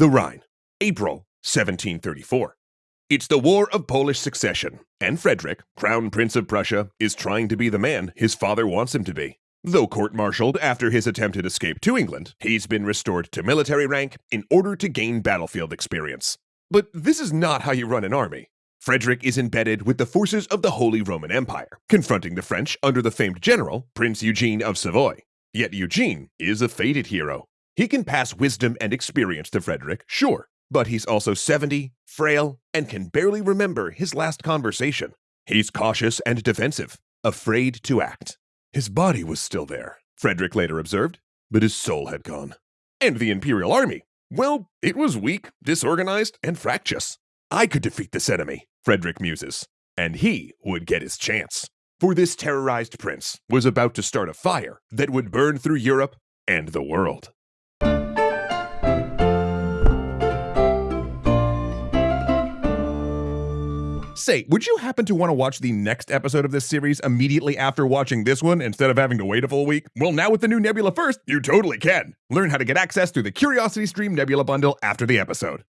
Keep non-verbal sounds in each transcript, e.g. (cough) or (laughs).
The Rhine, April 1734. It's the War of Polish Succession, and Frederick, Crown Prince of Prussia, is trying to be the man his father wants him to be. Though court martialed after his attempted escape to England, he's been restored to military rank in order to gain battlefield experience. But this is not how you run an army. Frederick is embedded with the forces of the Holy Roman Empire, confronting the French under the famed general, Prince Eugene of Savoy. Yet Eugene is a fated hero. He can pass wisdom and experience to Frederick, sure, but he's also 70, frail, and can barely remember his last conversation. He's cautious and defensive, afraid to act. His body was still there, Frederick later observed, but his soul had gone. And the Imperial Army, well, it was weak, disorganized, and fractious. I could defeat this enemy, Frederick muses, and he would get his chance. For this terrorized prince was about to start a fire that would burn through Europe and the world. Say, would you happen to want to watch the next episode of this series immediately after watching this one instead of having to wait a full week? Well, now with the new Nebula First, you totally can. Learn how to get access through the Curiosity Stream Nebula bundle after the episode.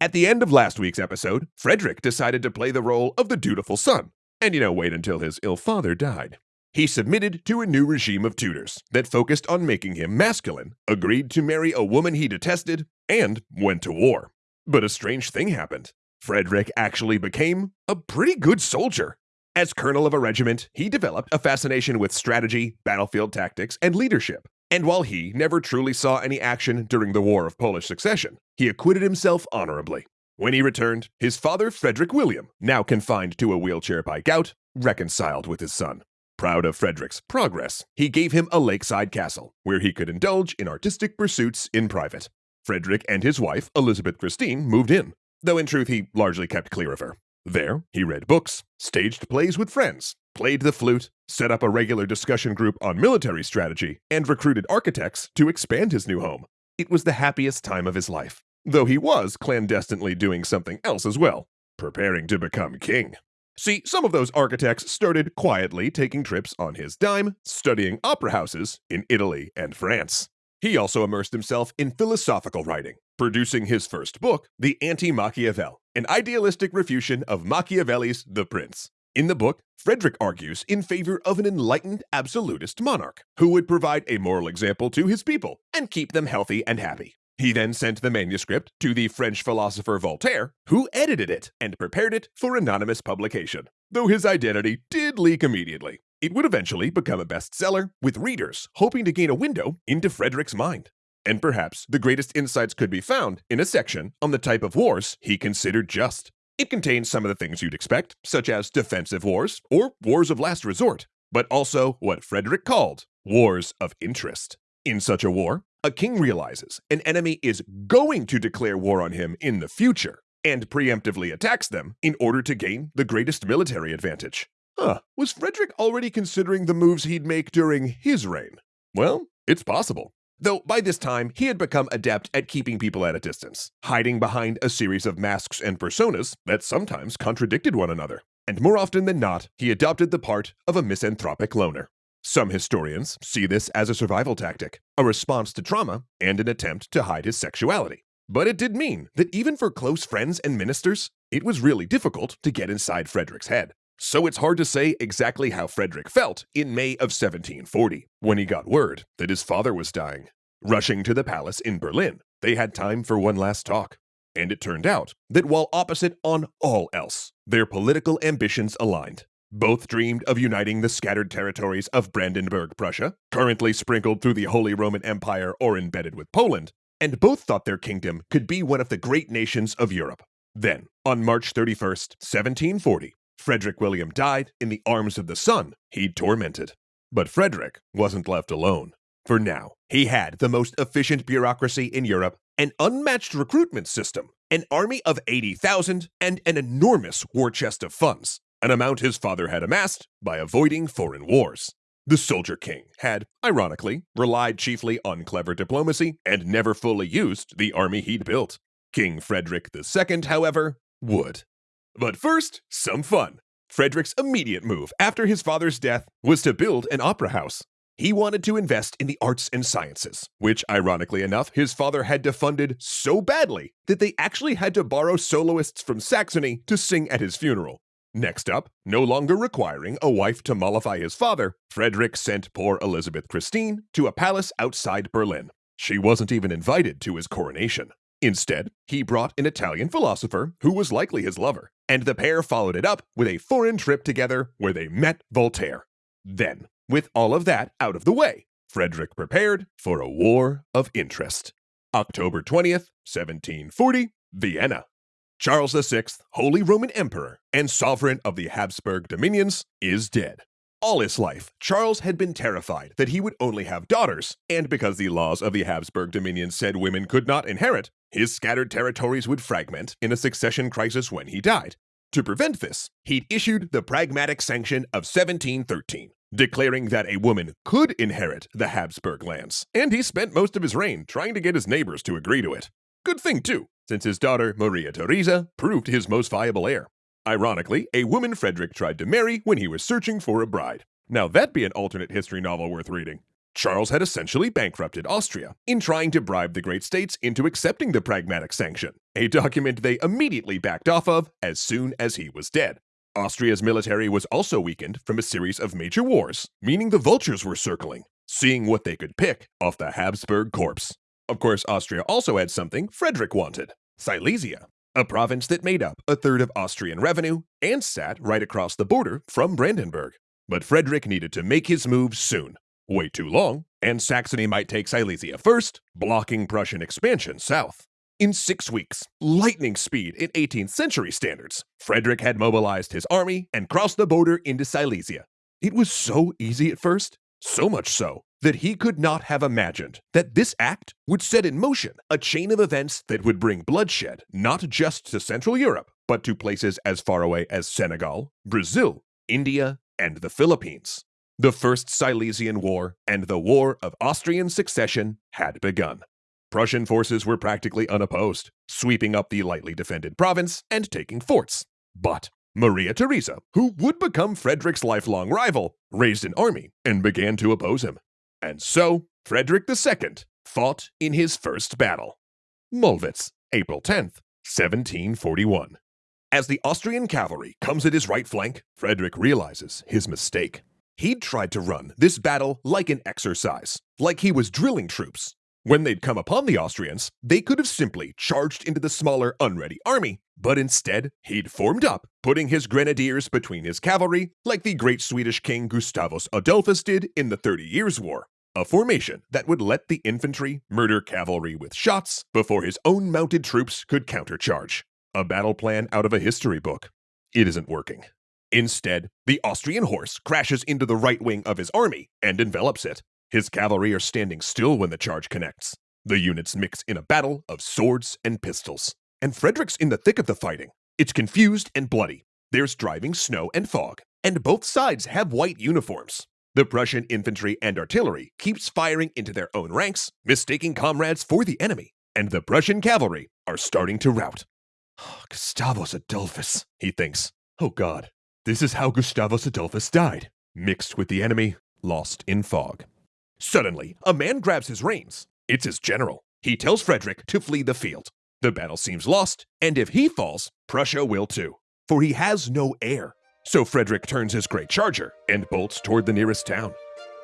At the end of last week's episode, Frederick decided to play the role of the dutiful son, and you know, wait until his ill father died. He submitted to a new regime of tutors that focused on making him masculine, agreed to marry a woman he detested, and went to war. But a strange thing happened. Frederick actually became a pretty good soldier. As colonel of a regiment, he developed a fascination with strategy, battlefield tactics, and leadership. And while he never truly saw any action during the War of Polish Succession, he acquitted himself honorably. When he returned, his father, Frederick William, now confined to a wheelchair by gout, reconciled with his son. Proud of Frederick's progress, he gave him a lakeside castle where he could indulge in artistic pursuits in private. Frederick and his wife, Elizabeth Christine, moved in, though in truth he largely kept clear of her. There, he read books, staged plays with friends, played the flute, set up a regular discussion group on military strategy, and recruited architects to expand his new home. It was the happiest time of his life, though he was clandestinely doing something else as well, preparing to become king. See, some of those architects started quietly taking trips on his dime, studying opera houses in Italy and France. He also immersed himself in philosophical writing, producing his first book, The Anti Machiavel, an idealistic refutation of Machiavelli's The Prince. In the book, Frederick argues in favor of an enlightened absolutist monarch who would provide a moral example to his people and keep them healthy and happy. He then sent the manuscript to the French philosopher Voltaire, who edited it and prepared it for anonymous publication, though his identity did leak immediately. It would eventually become a bestseller, with readers hoping to gain a window into Frederick's mind. And perhaps the greatest insights could be found in a section on the type of wars he considered just. It contains some of the things you'd expect, such as defensive wars or wars of last resort, but also what Frederick called wars of interest. In such a war, a king realizes an enemy is going to declare war on him in the future and preemptively attacks them in order to gain the greatest military advantage. Huh, was Frederick already considering the moves he'd make during his reign? Well, it's possible. Though by this time, he had become adept at keeping people at a distance, hiding behind a series of masks and personas that sometimes contradicted one another. And more often than not, he adopted the part of a misanthropic loner. Some historians see this as a survival tactic, a response to trauma, and an attempt to hide his sexuality. But it did mean that even for close friends and ministers, it was really difficult to get inside Frederick's head. So it's hard to say exactly how Frederick felt in May of 1740 when he got word that his father was dying. Rushing to the palace in Berlin, they had time for one last talk. And it turned out that while opposite on all else, their political ambitions aligned. Both dreamed of uniting the scattered territories of Brandenburg Prussia, currently sprinkled through the Holy Roman Empire or embedded with Poland, and both thought their kingdom could be one of the great nations of Europe. Then, on March 31st, 1740, Frederick William died in the arms of the son he'd tormented. But Frederick wasn't left alone. For now, he had the most efficient bureaucracy in Europe, an unmatched recruitment system, an army of 80,000, and an enormous war chest of funds, an amount his father had amassed by avoiding foreign wars. The Soldier King had, ironically, relied chiefly on clever diplomacy and never fully used the army he'd built. King Frederick II, however, would. But first, some fun. Frederick's immediate move after his father's death was to build an opera house. He wanted to invest in the arts and sciences, which, ironically enough, his father had defunded so badly that they actually had to borrow soloists from Saxony to sing at his funeral. Next up, no longer requiring a wife to mollify his father, Frederick sent poor Elizabeth Christine to a palace outside Berlin. She wasn't even invited to his coronation. Instead, he brought an Italian philosopher who was likely his lover, and the pair followed it up with a foreign trip together where they met Voltaire. Then, with all of that out of the way, Frederick prepared for a war of interest. October 20th, 1740, Vienna. Charles VI, Holy Roman Emperor and sovereign of the Habsburg dominions, is dead. All his life, Charles had been terrified that he would only have daughters, and because the laws of the Habsburg dominions said women could not inherit, his scattered territories would fragment in a succession crisis when he died. To prevent this, he'd issued the Pragmatic Sanction of 1713, declaring that a woman could inherit the Habsburg lands, and he spent most of his reign trying to get his neighbors to agree to it. Good thing, too, since his daughter Maria Theresa proved his most viable heir. Ironically, a woman Frederick tried to marry when he was searching for a bride. Now that'd be an alternate history novel worth reading. Charles had essentially bankrupted Austria in trying to bribe the great states into accepting the Pragmatic Sanction, a document they immediately backed off of as soon as he was dead. Austria's military was also weakened from a series of major wars, meaning the vultures were circling, seeing what they could pick off the Habsburg corpse. Of course, Austria also had something Frederick wanted Silesia, a province that made up a third of Austrian revenue and sat right across the border from Brandenburg. But Frederick needed to make his move soon. Way too long, and Saxony might take Silesia first, blocking Prussian expansion south. In six weeks, lightning speed in 18th century standards, Frederick had mobilized his army and crossed the border into Silesia. It was so easy at first, so much so that he could not have imagined that this act would set in motion a chain of events that would bring bloodshed not just to Central Europe, but to places as far away as Senegal, Brazil, India, and the Philippines. The First Silesian War and the War of Austrian Succession had begun. Prussian forces were practically unopposed, sweeping up the lightly defended province and taking forts. But Maria Theresa, who would become Frederick's lifelong rival, raised an army and began to oppose him. And so, Frederick II fought in his first battle. Mollwitz, April 10th, 1741. As the Austrian cavalry comes at his right flank, Frederick realizes his mistake. He'd tried to run this battle like an exercise, like he was drilling troops. When they'd come upon the Austrians, they could have simply charged into the smaller, unready army, but instead, he'd formed up, putting his grenadiers between his cavalry, like the great Swedish king Gustavus Adolphus did in the Thirty Years' War. A formation that would let the infantry murder cavalry with shots before his own mounted troops could countercharge. A battle plan out of a history book. It isn't working. Instead, the Austrian horse crashes into the right wing of his army and envelops it. His cavalry are standing still when the charge connects. The units mix in a battle of swords and pistols. And Frederick's in the thick of the fighting. It's confused and bloody. There's driving snow and fog, and both sides have white uniforms. The Prussian infantry and artillery keeps firing into their own ranks, mistaking comrades for the enemy, and the Prussian cavalry are starting to rout. (sighs) Gustavus Adolphus, he thinks. Oh god, this is how Gustavus Adolphus died, mixed with the enemy, lost in fog. Suddenly, a man grabs his reins. It's his general. He tells Frederick to flee the field. The battle seems lost, and if he falls, Prussia will too, for he has no heir. So Frederick turns his great charger and bolts toward the nearest town.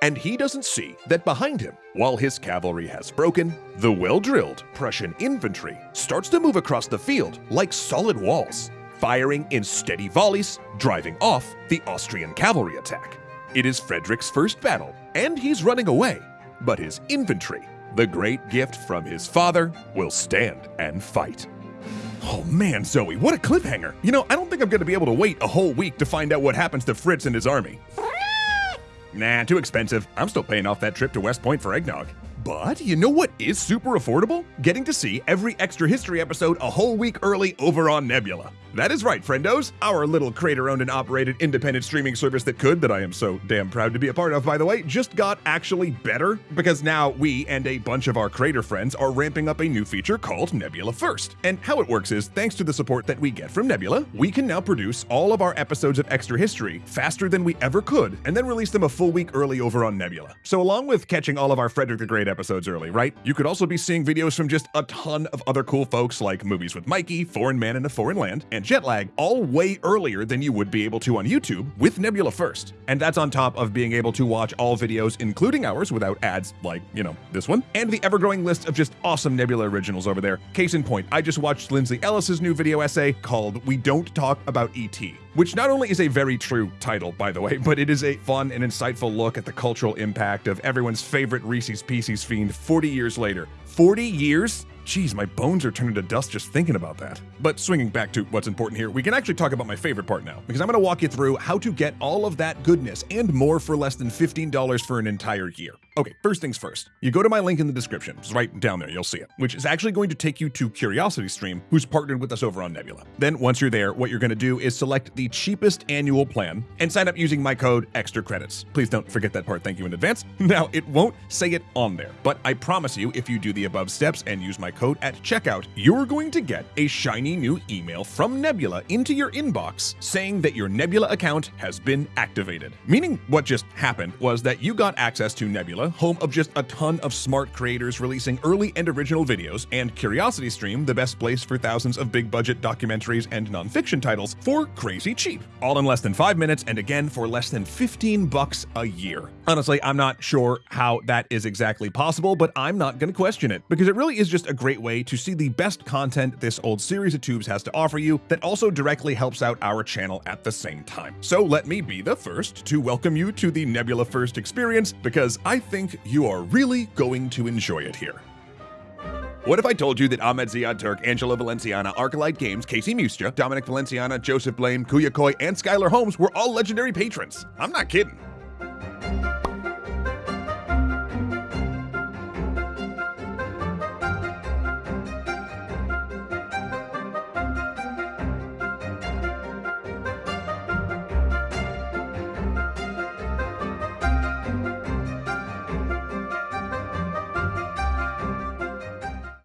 And he doesn't see that behind him, while his cavalry has broken, the well drilled Prussian infantry starts to move across the field like solid walls, firing in steady volleys, driving off the Austrian cavalry attack. It is Frederick's first battle, and he's running away, but his infantry the great gift from his father, will stand and fight. Oh man, Zoe, what a cliffhanger. You know, I don't think I'm gonna be able to wait a whole week to find out what happens to Fritz and his army. (laughs) nah, too expensive. I'm still paying off that trip to West Point for eggnog. But you know what is super affordable? Getting to see every Extra History episode a whole week early over on Nebula. That is right, friendos. Our little creator owned and operated independent streaming service that could, that I am so damn proud to be a part of, by the way, just got actually better because now we and a bunch of our creator friends are ramping up a new feature called Nebula First. And how it works is, thanks to the support that we get from Nebula, we can now produce all of our episodes of Extra History faster than we ever could, and then release them a full week early over on Nebula. So, along with catching all of our Frederick the Great episodes early, right, you could also be seeing videos from just a ton of other cool folks like Movies with Mikey, Foreign Man in a Foreign Land, and Jetlag, all way earlier than you would be able to on YouTube with Nebula First. And that's on top of being able to watch all videos, including ours, without ads like, you know, this one, and the ever growing list of just awesome Nebula originals over there. Case in point, I just watched Lindsay Ellis's new video essay called We Don't Talk About E.T which not only is a very true title, by the way, (laughs) but it is a fun and insightful look at the cultural impact of everyone's favorite Reese's Pieces fiend 40 years later. 40 years? Geez, my bones are turning to dust just thinking about that. But swinging back to what's important here, we can actually talk about my favorite part now, because I'm going to walk you through how to get all of that goodness and more for less than $15 for an entire year. Okay, first things first. You go to my link in the description. It's right down there, you'll see it, which is actually going to take you to Curiosity Stream, who's partnered with us over on Nebula. Then once you're there, what you're going to do is select the cheapest annual plan and sign up using my code extra credits. Please don't forget that part. Thank you in advance. (laughs) Now, it won't say it on there, but I promise you if you do the above steps and use my code at checkout, you're going to get a shiny new email from Nebula into your inbox saying that your Nebula account has been activated. Meaning what just happened was that you got access to Nebula, home of just a ton of smart creators releasing early and original videos, and Curiosity Stream, the best place for thousands of big budget documentaries and nonfiction titles for crazy cheap. All in less than 5 minutes and again for less than 15 bucks a year. Honestly, I'm not sure how that is exactly possible, but I'm not going to question it because it really is just a great way to see the best content this old series of tubes has to offer you that also directly helps out our channel at the same time. So let me be the first to welcome you to the Nebula First experience because I think you are really going to enjoy it here. What if I told you that Ahmed Ziad Turk, Angela Valenciana, Arclight Games, Casey Mustra, Dominic Valenciana, Joseph Blame, Kuya Koi, and Skylar Holmes were all legendary patrons? I'm not kidding.